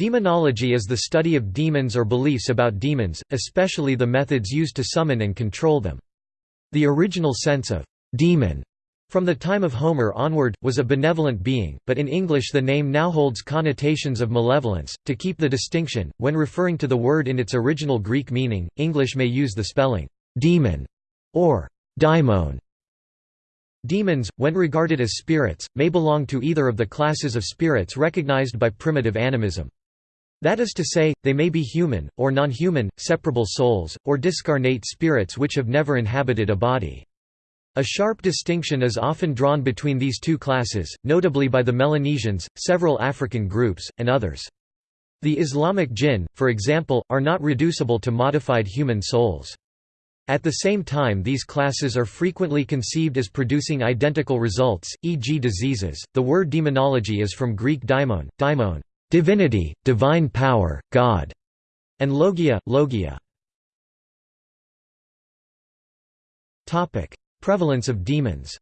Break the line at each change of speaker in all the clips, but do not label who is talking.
Demonology is the study of demons or beliefs about demons, especially the methods used to summon and control them. The original sense of «demon» from the time of Homer onward, was a benevolent being, but in English the name now holds connotations of malevolence. To keep the distinction, when referring to the word in its original Greek meaning, English may use the spelling «demon» or «daimon». Demons, when regarded as spirits, may belong to either of the classes of spirits recognized by primitive animism. That is to say, they may be human, or non-human, separable souls, or discarnate spirits which have never inhabited a body. A sharp distinction is often drawn between these two classes, notably by the Melanesians, several African groups, and others. The Islamic jinn, for example, are not reducible to modified human souls. At the same time these classes are frequently conceived as producing identical results, e.g. diseases. The word demonology is from Greek daimon, daimon, divinity, divine power, God, and logia, logia. Topic: Prevalence of demons.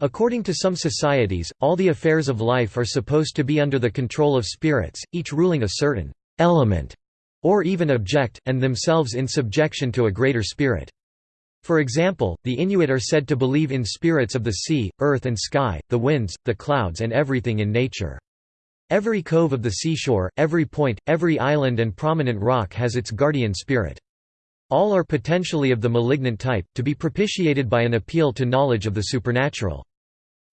According to some societies, all the affairs of life are supposed to be under the control of spirits, each ruling a certain element or even object, and themselves in subjection to a greater spirit. For example, the Inuit are said to believe in spirits of the sea, earth and sky, the winds, the clouds and everything in nature. Every cove of the seashore, every point, every island and prominent rock has its guardian spirit. All are potentially of the malignant type, to be propitiated by an appeal to knowledge of the supernatural.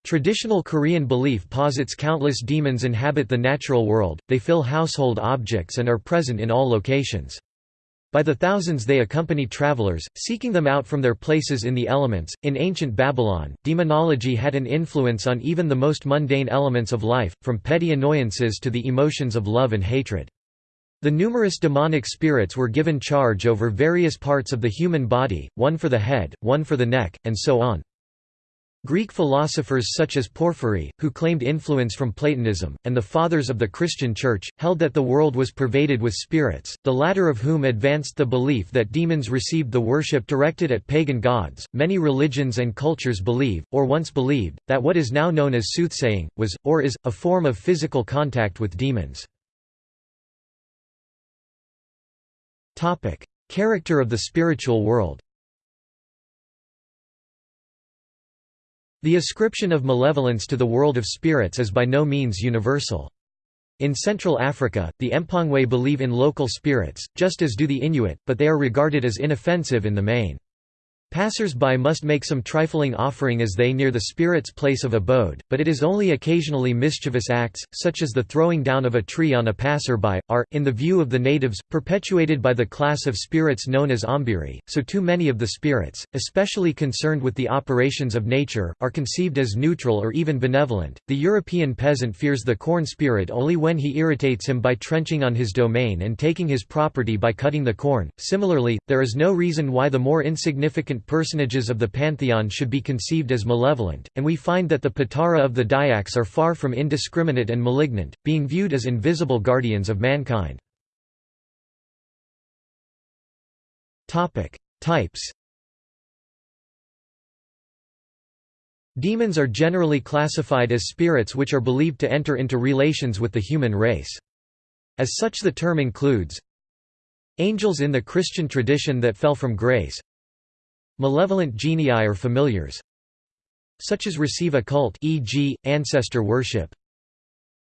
Traditional Korean belief posits countless demons inhabit the natural world, they fill household objects and are present in all locations. By the thousands they accompany travelers, seeking them out from their places in the elements. In ancient Babylon, demonology had an influence on even the most mundane elements of life, from petty annoyances to the emotions of love and hatred. The numerous demonic spirits were given charge over various parts of the human body, one for the head, one for the neck, and so on. Greek philosophers such as Porphyry, who claimed influence from Platonism, and the Fathers of the Christian Church, held that the world was pervaded with spirits, the latter of whom advanced the belief that demons received the worship directed at pagan gods. Many religions and cultures believe, or once believed, that what is now known as soothsaying, was, or is, a form of physical contact with demons. Character of the spiritual world The ascription of malevolence to the world of spirits is by no means universal. In Central Africa, the Mpongwe believe in local spirits, just as do the Inuit, but they are regarded as inoffensive in the main. Passers-by must make some trifling offering as they near the spirit's place of abode, but it is only occasionally mischievous acts, such as the throwing down of a tree on a passer-by, are, in the view of the natives, perpetuated by the class of spirits known as ombiri, so too many of the spirits, especially concerned with the operations of nature, are conceived as neutral or even benevolent. The European peasant fears the corn spirit only when he irritates him by trenching on his domain and taking his property by cutting the corn. Similarly, there is no reason why the more insignificant personages of the pantheon should be conceived as malevolent, and we find that the Patara of the Dayaks are far from indiscriminate and malignant, being viewed as invisible guardians of mankind. Types Demons are generally classified as spirits which are believed to enter into relations with the human race. As such the term includes Angels in the Christian tradition that fell from grace Malevolent genii or familiars such as receive a cult e.g., ancestor worship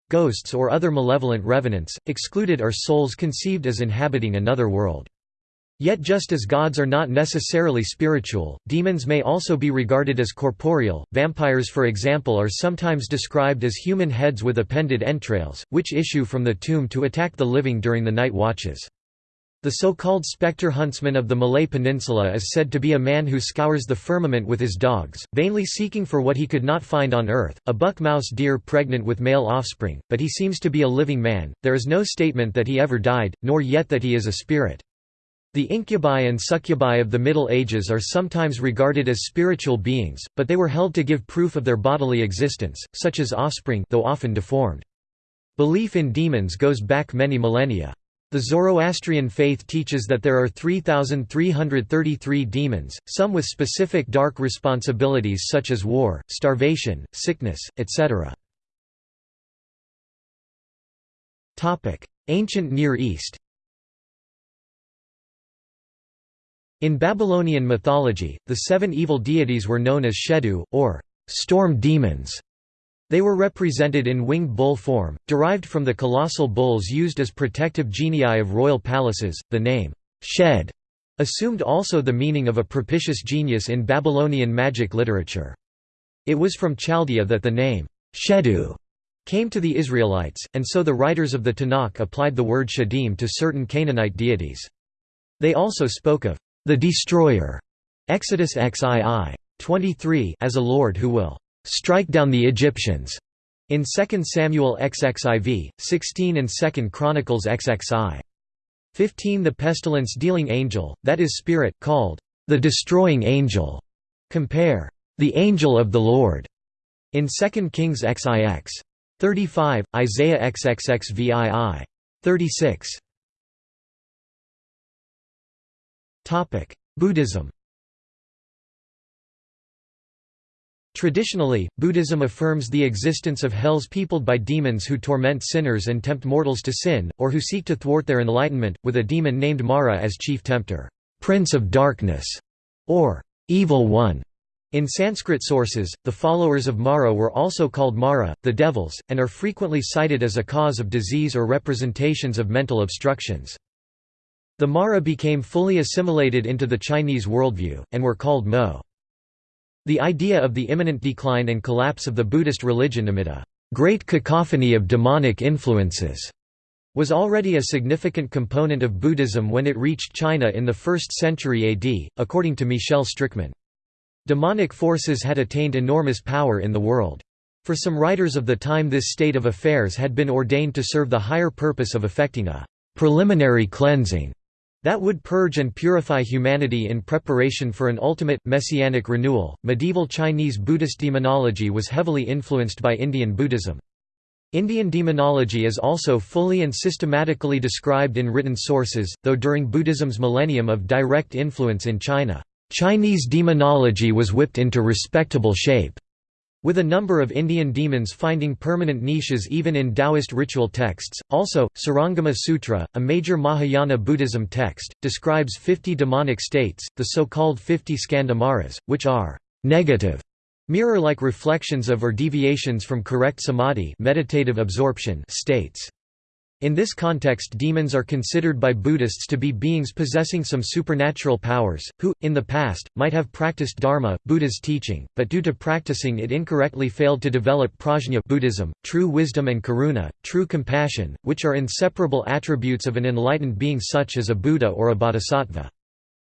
Ghosts or other malevolent revenants, excluded are souls conceived as inhabiting another world. Yet just as gods are not necessarily spiritual, demons may also be regarded as corporeal. Vampires for example are sometimes described as human heads with appended entrails, which issue from the tomb to attack the living during the night watches. The so-called spectre huntsman of the Malay Peninsula is said to be a man who scours the firmament with his dogs, vainly seeking for what he could not find on earth, a buck mouse deer pregnant with male offspring, but he seems to be a living man, there is no statement that he ever died, nor yet that he is a spirit. The incubi and succubi of the Middle Ages are sometimes regarded as spiritual beings, but they were held to give proof of their bodily existence, such as offspring though often deformed. Belief in demons goes back many millennia. The Zoroastrian faith teaches that there are 3,333 demons, some with specific dark responsibilities such as war, starvation, sickness, etc. Ancient Near East In Babylonian mythology, the seven evil deities were known as Shedu, or storm demons. They were represented in winged bull form, derived from the colossal bulls used as protective genii of royal palaces. The name, Shed, assumed also the meaning of a propitious genius in Babylonian magic literature. It was from Chaldea that the name, Shedu, came to the Israelites, and so the writers of the Tanakh applied the word Shadim to certain Canaanite deities. They also spoke of the destroyer Exodus XII 23 as a lord who will strike down the Egyptians. In 2 Samuel XXIV 16 and 2 Chronicles XXI 15 the pestilence dealing angel that is spirit called the destroying angel. Compare the angel of the Lord in 2 Kings XIX 35 Isaiah XXXVII 36 Buddhism Traditionally, Buddhism affirms the existence of hells peopled by demons who torment sinners and tempt mortals to sin, or who seek to thwart their enlightenment, with a demon named Mara as chief tempter, Prince of Darkness, or Evil One. In Sanskrit sources, the followers of Mara were also called Mara, the devils, and are frequently cited as a cause of disease or representations of mental obstructions. The Mara became fully assimilated into the Chinese worldview, and were called Mo. The idea of the imminent decline and collapse of the Buddhist religion amid a great cacophony of demonic influences was already a significant component of Buddhism when it reached China in the 1st century AD, according to Michel Strickmann. Demonic forces had attained enormous power in the world. For some writers of the time this state of affairs had been ordained to serve the higher purpose of effecting a preliminary cleansing that would purge and purify humanity in preparation for an ultimate, messianic renewal. Medieval Chinese Buddhist demonology was heavily influenced by Indian Buddhism. Indian demonology is also fully and systematically described in written sources, though during Buddhism's millennium of direct influence in China, Chinese demonology was whipped into respectable shape. With a number of Indian demons finding permanent niches even in Taoist ritual texts. Also, Surangama Sutra, a major Mahayana Buddhism text, describes 50 demonic states, the so-called 50 skandha maras, which are negative, mirror-like reflections of or deviations from correct samadhi meditative absorption states. In this context demons are considered by Buddhists to be beings possessing some supernatural powers, who, in the past, might have practiced Dharma, Buddha's teaching, but due to practicing it incorrectly failed to develop prajna Buddhism, true wisdom and karuna, true compassion, which are inseparable attributes of an enlightened being such as a Buddha or a bodhisattva.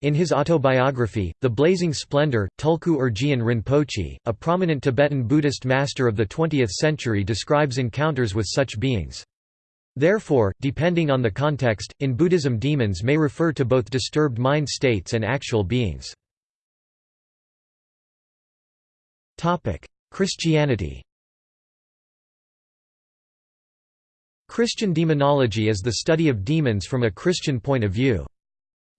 In his autobiography, The Blazing Splendor, Tulku Urgyen Rinpoche, a prominent Tibetan Buddhist master of the 20th century describes encounters with such beings. Therefore, depending on the context, in Buddhism demons may refer to both disturbed mind states and actual beings. Christianity Christian demonology is the study of demons from a Christian point of view.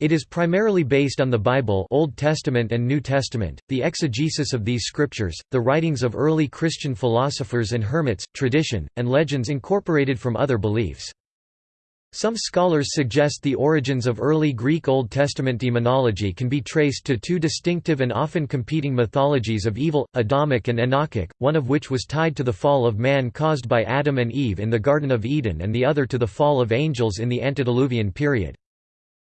It is primarily based on the Bible Old Testament and New Testament, the exegesis of these scriptures, the writings of early Christian philosophers and hermits, tradition, and legends incorporated from other beliefs. Some scholars suggest the origins of early Greek Old Testament demonology can be traced to two distinctive and often competing mythologies of evil, Adamic and Enochic, one of which was tied to the fall of man caused by Adam and Eve in the Garden of Eden and the other to the fall of angels in the antediluvian period.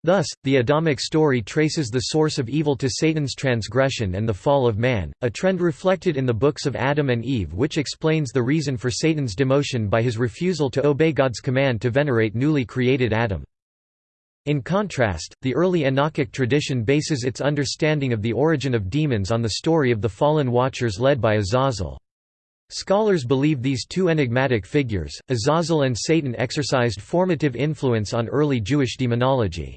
Thus, the Adamic story traces the source of evil to Satan's transgression and the fall of man, a trend reflected in the books of Adam and Eve which explains the reason for Satan's demotion by his refusal to obey God's command to venerate newly created Adam. In contrast, the early Enochic tradition bases its understanding of the origin of demons on the story of the fallen watchers led by Azazel. Scholars believe these two enigmatic figures, Azazel and Satan exercised formative influence on early Jewish demonology.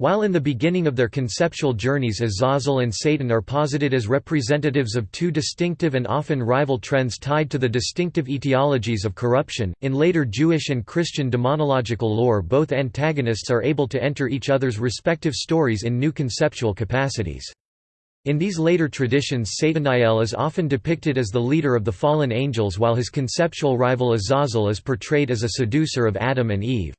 While in the beginning of their conceptual journeys Azazel and Satan are posited as representatives of two distinctive and often rival trends tied to the distinctive etiologies of corruption, in later Jewish and Christian demonological lore both antagonists are able to enter each other's respective stories in new conceptual capacities. In these later traditions Sataniel is often depicted as the leader of the fallen angels while his conceptual rival Azazel is portrayed as a seducer of Adam and Eve.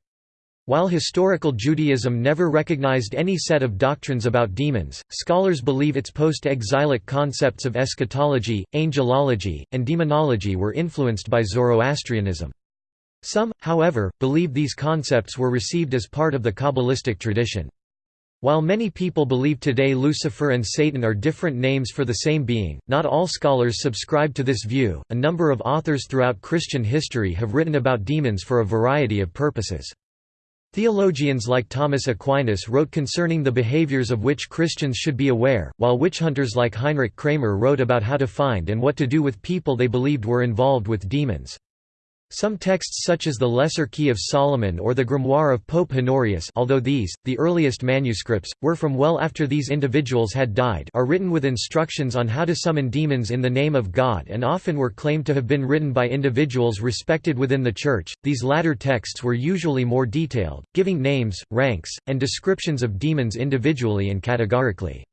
While historical Judaism never recognized any set of doctrines about demons, scholars believe its post-exilic concepts of eschatology, angelology, and demonology were influenced by Zoroastrianism. Some, however, believe these concepts were received as part of the Kabbalistic tradition. While many people believe today Lucifer and Satan are different names for the same being, not all scholars subscribe to this view. A number of authors throughout Christian history have written about demons for a variety of purposes. Theologians like Thomas Aquinas wrote concerning the behaviors of which Christians should be aware, while witch hunters like Heinrich Kramer wrote about how to find and what to do with people they believed were involved with demons. Some texts such as the Lesser Key of Solomon or the Grimoire of Pope Honorius although these, the earliest manuscripts, were from well after these individuals had died are written with instructions on how to summon demons in the name of God and often were claimed to have been written by individuals respected within the Church. These latter texts were usually more detailed, giving names, ranks, and descriptions of demons individually and categorically.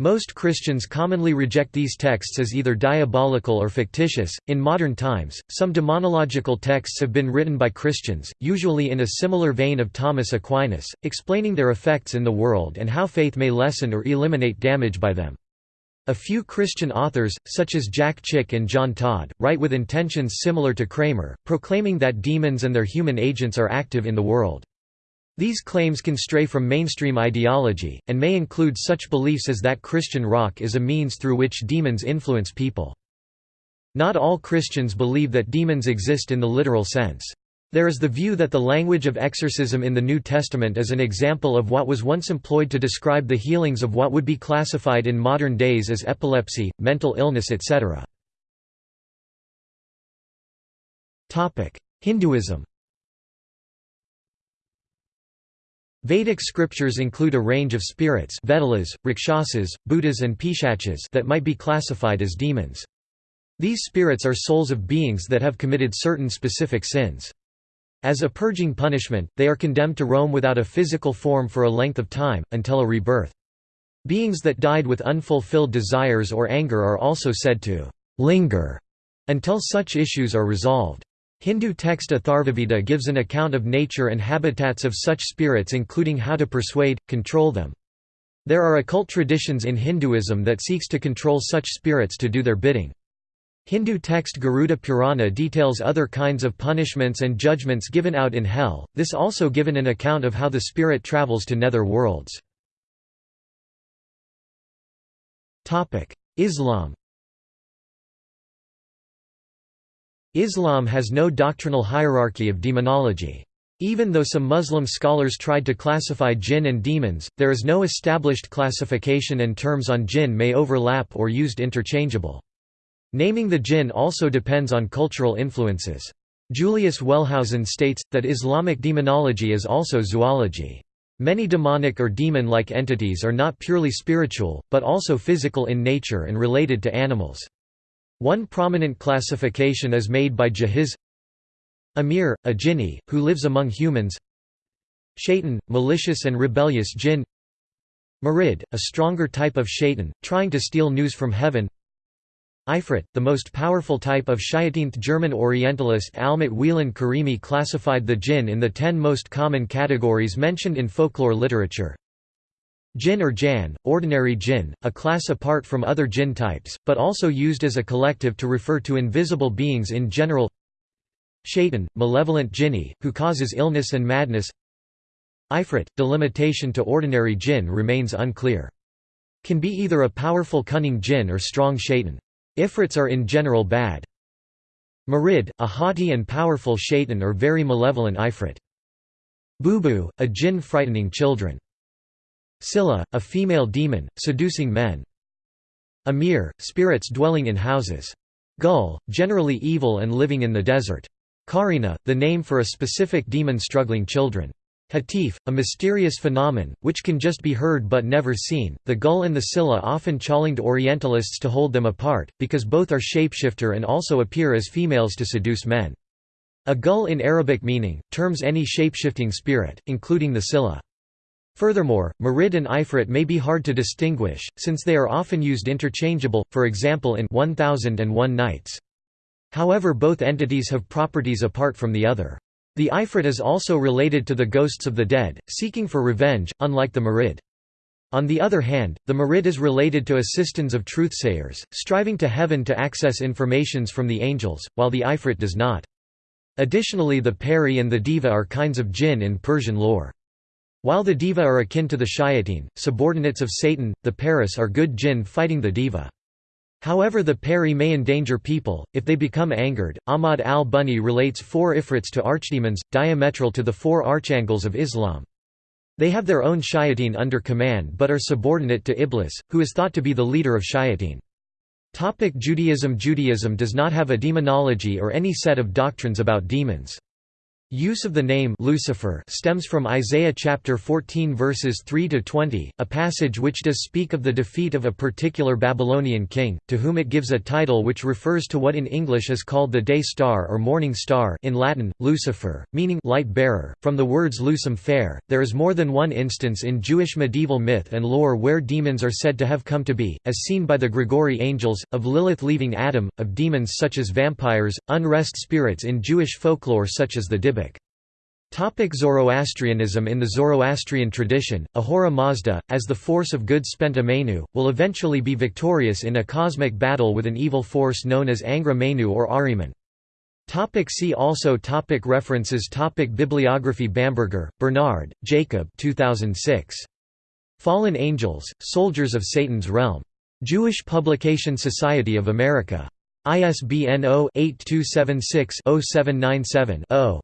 Most Christians commonly reject these texts as either diabolical or fictitious. In modern times, some demonological texts have been written by Christians, usually in a similar vein of Thomas Aquinas, explaining their effects in the world and how faith may lessen or eliminate damage by them. A few Christian authors, such as Jack Chick and John Todd, write with intentions similar to Kramer, proclaiming that demons and their human agents are active in the world. These claims can stray from mainstream ideology, and may include such beliefs as that Christian rock is a means through which demons influence people. Not all Christians believe that demons exist in the literal sense. There is the view that the language of exorcism in the New Testament is an example of what was once employed to describe the healings of what would be classified in modern days as epilepsy, mental illness etc. Hinduism Vedic scriptures include a range of spirits Vedalas, Rakshasas, Bhutas and Pishachas that might be classified as demons. These spirits are souls of beings that have committed certain specific sins. As a purging punishment, they are condemned to roam without a physical form for a length of time, until a rebirth. Beings that died with unfulfilled desires or anger are also said to linger until such issues are resolved. Hindu text Atharvaveda gives an account of nature and habitats of such spirits including how to persuade, control them. There are occult traditions in Hinduism that seeks to control such spirits to do their bidding. Hindu text Garuda Purana details other kinds of punishments and judgments given out in hell, this also given an account of how the spirit travels to nether worlds. Islam Islam has no doctrinal hierarchy of demonology. Even though some Muslim scholars tried to classify jinn and demons, there is no established classification and terms on jinn may overlap or used interchangeable. Naming the jinn also depends on cultural influences. Julius Wellhausen states, that Islamic demonology is also zoology. Many demonic or demon-like entities are not purely spiritual, but also physical in nature and related to animals. One prominent classification is made by Jahiz Amir, a jinni, who lives among humans Shaitan, malicious and rebellious jinn Marid, a stronger type of shaitan, trying to steal news from heaven Ifrit, the most powerful type of Shiateenth German Orientalist Almut Wieland Karimi classified the jinn in the ten most common categories mentioned in folklore literature Jinn or Jan, ordinary jinn, a class apart from other jinn types, but also used as a collective to refer to invisible beings in general Shaitan, malevolent jinni, who causes illness and madness Ifrit, delimitation to ordinary jinn remains unclear. Can be either a powerful cunning jinn or strong shaitan. Ifrits are in general bad. Marid, a haughty and powerful shaitan or very malevolent ifrit. Bubu, a jinn frightening children. Scylla, a female demon, seducing men. Amir, spirits dwelling in houses. Gull, generally evil and living in the desert. Karina, the name for a specific demon struggling children. Hatif, a mysterious phenomenon, which can just be heard but never seen. The gull and the Scylla often challenged Orientalists to hold them apart, because both are shapeshifter and also appear as females to seduce men. A gull in Arabic meaning, terms any shapeshifting spirit, including the Scylla. Furthermore, Marid and Ifrit may be hard to distinguish, since they are often used interchangeable, for example in 1001 Nights. However both entities have properties apart from the other. The Ifrit is also related to the ghosts of the dead, seeking for revenge, unlike the Marid. On the other hand, the Marid is related to assistants of truthsayers, striving to heaven to access informations from the angels, while the Ifrit does not. Additionally the Peri and the Deva are kinds of jinn in Persian lore. While the Deva are akin to the Shayateen, subordinates of Satan, the Peris are good jinn fighting the Deva. However the Peri may endanger people, if they become angered. Ahmad al-Bunni relates four Ifrits to archdemons, diametral to the four archangels of Islam. They have their own shayateen under command but are subordinate to Iblis, who is thought to be the leader of shayateen. Topic Judaism Judaism does not have a demonology or any set of doctrines about demons. Use of the name Lucifer stems from Isaiah chapter 14 verses 3 to 20, a passage which does speak of the defeat of a particular Babylonian king, to whom it gives a title which refers to what in English is called the day star or morning star, in Latin Lucifer, meaning light bearer. From the words lucem ferre, there is more than one instance in Jewish medieval myth and lore where demons are said to have come to be, as seen by the Grigori angels, of Lilith leaving Adam, of demons such as vampires, unrest spirits in Jewish folklore such as the Topic Zoroastrianism In the Zoroastrian tradition, Ahura Mazda, as the force of good Spenta Mainyu, will eventually be victorious in a cosmic battle with an evil force known as Angra Mainyu or Ahriman. Topic see also topic References topic Bibliography Bamberger, Bernard, Jacob 2006. Fallen Angels, Soldiers of Satan's Realm. Jewish Publication Society of America. ISBN 0-8276-0797-0.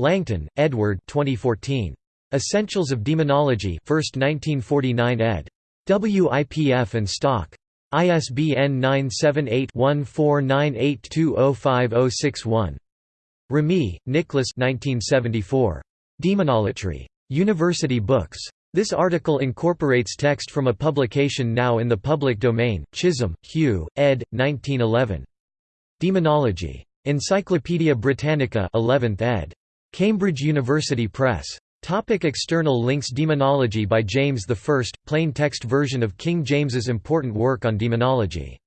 Langton, Edward 2014. Essentials of Demonology 1st 1949 ed. WIPF and Stock. ISBN 978-1498205061. Remy, Nicholas 1974. Demonolatry. University Books. This article incorporates text from a publication now in the public domain, Chisholm, Hugh, ed. 1911. Demonology. Encyclopædia Britannica 11th ed. Cambridge University Press. Topic external links Demonology by James I, plain text version of King James's important work on demonology